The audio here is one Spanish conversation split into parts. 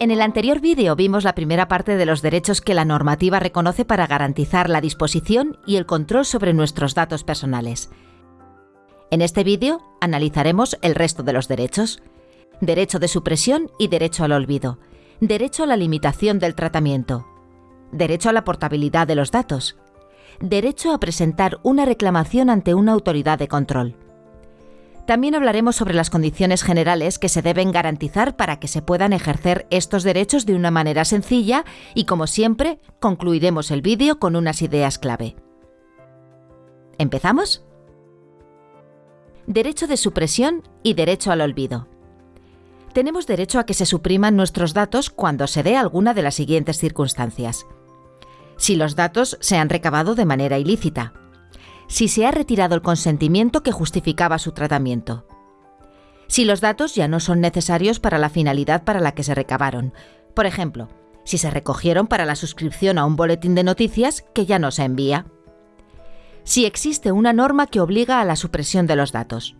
En el anterior vídeo vimos la primera parte de los derechos que la normativa reconoce para garantizar la disposición y el control sobre nuestros datos personales. En este vídeo analizaremos el resto de los derechos. Derecho de supresión y derecho al olvido. Derecho a la limitación del tratamiento. Derecho a la portabilidad de los datos. Derecho a presentar una reclamación ante una autoridad de control. También hablaremos sobre las condiciones generales que se deben garantizar para que se puedan ejercer estos derechos de una manera sencilla y, como siempre, concluiremos el vídeo con unas ideas clave. ¿Empezamos? Derecho de supresión y derecho al olvido. Tenemos derecho a que se supriman nuestros datos cuando se dé alguna de las siguientes circunstancias. Si los datos se han recabado de manera ilícita, si se ha retirado el consentimiento que justificaba su tratamiento. Si los datos ya no son necesarios para la finalidad para la que se recabaron. Por ejemplo, si se recogieron para la suscripción a un boletín de noticias que ya no se envía. Si existe una norma que obliga a la supresión de los datos.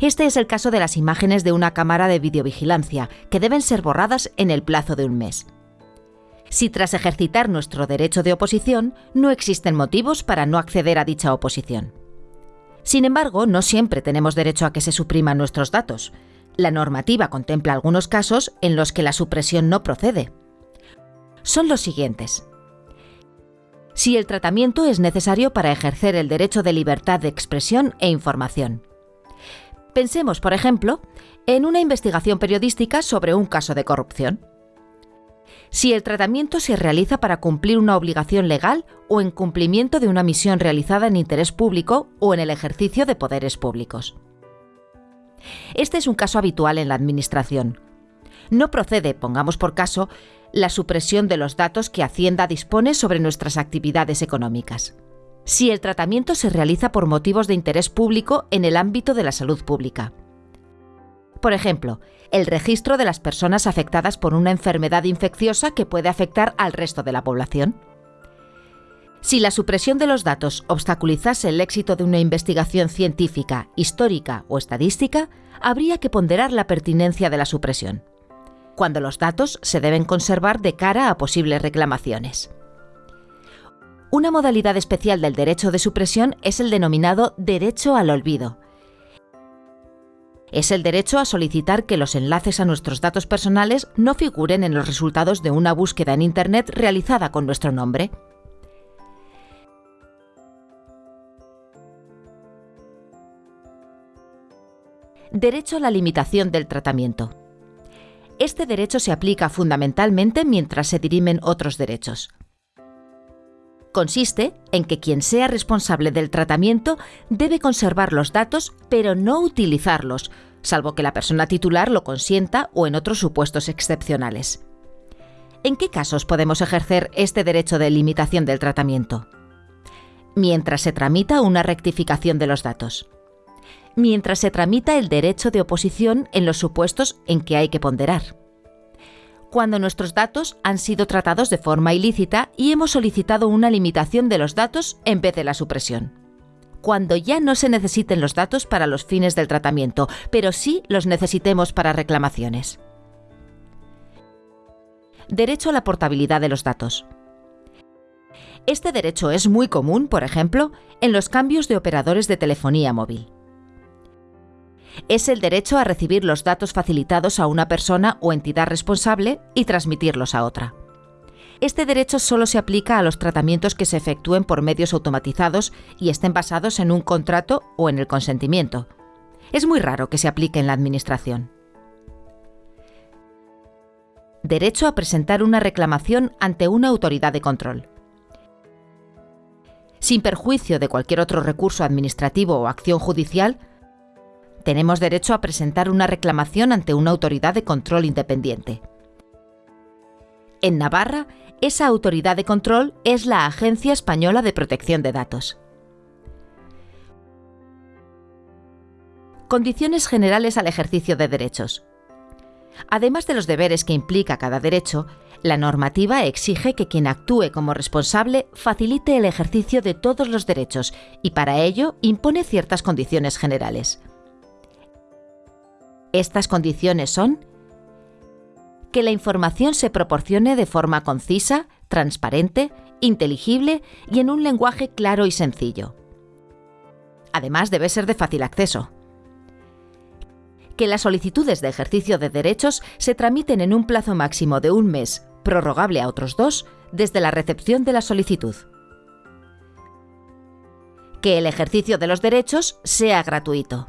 Este es el caso de las imágenes de una cámara de videovigilancia, que deben ser borradas en el plazo de un mes si tras ejercitar nuestro derecho de oposición no existen motivos para no acceder a dicha oposición. Sin embargo, no siempre tenemos derecho a que se supriman nuestros datos. La normativa contempla algunos casos en los que la supresión no procede. Son los siguientes. Si el tratamiento es necesario para ejercer el derecho de libertad de expresión e información. Pensemos, por ejemplo, en una investigación periodística sobre un caso de corrupción si el tratamiento se realiza para cumplir una obligación legal o en cumplimiento de una misión realizada en interés público o en el ejercicio de poderes públicos. Este es un caso habitual en la Administración. No procede, pongamos por caso, la supresión de los datos que Hacienda dispone sobre nuestras actividades económicas. Si el tratamiento se realiza por motivos de interés público en el ámbito de la salud pública. Por ejemplo, el registro de las personas afectadas por una enfermedad infecciosa que puede afectar al resto de la población. Si la supresión de los datos obstaculizase el éxito de una investigación científica, histórica o estadística, habría que ponderar la pertinencia de la supresión, cuando los datos se deben conservar de cara a posibles reclamaciones. Una modalidad especial del derecho de supresión es el denominado derecho al olvido, es el derecho a solicitar que los enlaces a nuestros datos personales no figuren en los resultados de una búsqueda en Internet realizada con nuestro nombre. Derecho a la limitación del tratamiento. Este derecho se aplica fundamentalmente mientras se dirimen otros derechos. Consiste en que quien sea responsable del tratamiento debe conservar los datos pero no utilizarlos, salvo que la persona titular lo consienta o en otros supuestos excepcionales. ¿En qué casos podemos ejercer este derecho de limitación del tratamiento? Mientras se tramita una rectificación de los datos. Mientras se tramita el derecho de oposición en los supuestos en que hay que ponderar cuando nuestros datos han sido tratados de forma ilícita y hemos solicitado una limitación de los datos en vez de la supresión. Cuando ya no se necesiten los datos para los fines del tratamiento, pero sí los necesitemos para reclamaciones. Derecho a la portabilidad de los datos. Este derecho es muy común, por ejemplo, en los cambios de operadores de telefonía móvil es el derecho a recibir los datos facilitados a una persona o entidad responsable y transmitirlos a otra. Este derecho solo se aplica a los tratamientos que se efectúen por medios automatizados y estén basados en un contrato o en el consentimiento. Es muy raro que se aplique en la Administración. Derecho a presentar una reclamación ante una autoridad de control. Sin perjuicio de cualquier otro recurso administrativo o acción judicial, tenemos derecho a presentar una reclamación ante una autoridad de control independiente. En Navarra, esa autoridad de control es la Agencia Española de Protección de Datos. Condiciones generales al ejercicio de derechos. Además de los deberes que implica cada derecho, la normativa exige que quien actúe como responsable facilite el ejercicio de todos los derechos y para ello impone ciertas condiciones generales. Estas condiciones son que la información se proporcione de forma concisa, transparente, inteligible y en un lenguaje claro y sencillo. Además, debe ser de fácil acceso. Que las solicitudes de ejercicio de derechos se tramiten en un plazo máximo de un mes, prorrogable a otros dos, desde la recepción de la solicitud. Que el ejercicio de los derechos sea gratuito.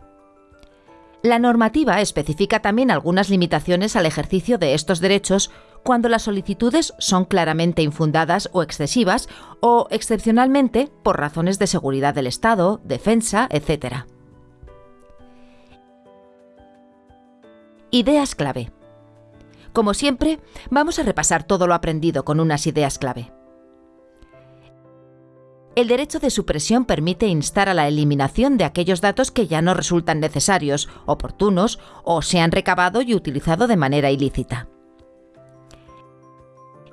La normativa especifica también algunas limitaciones al ejercicio de estos derechos cuando las solicitudes son claramente infundadas o excesivas o, excepcionalmente, por razones de seguridad del Estado, defensa, etc. Ideas clave. Como siempre, vamos a repasar todo lo aprendido con unas ideas clave. El derecho de supresión permite instar a la eliminación de aquellos datos que ya no resultan necesarios, oportunos o se han recabado y utilizado de manera ilícita.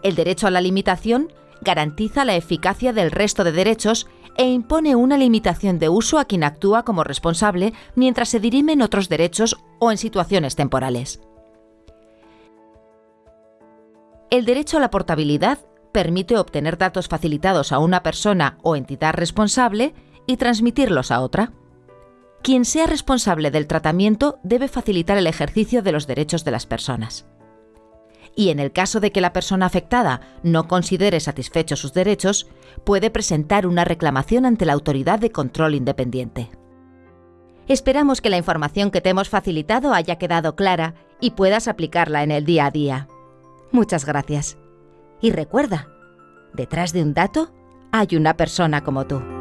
El derecho a la limitación garantiza la eficacia del resto de derechos e impone una limitación de uso a quien actúa como responsable mientras se dirimen otros derechos o en situaciones temporales. El derecho a la portabilidad permite obtener datos facilitados a una persona o entidad responsable y transmitirlos a otra. Quien sea responsable del tratamiento debe facilitar el ejercicio de los derechos de las personas. Y en el caso de que la persona afectada no considere satisfechos sus derechos, puede presentar una reclamación ante la autoridad de control independiente. Esperamos que la información que te hemos facilitado haya quedado clara y puedas aplicarla en el día a día. Muchas gracias. Y recuerda, detrás de un dato hay una persona como tú.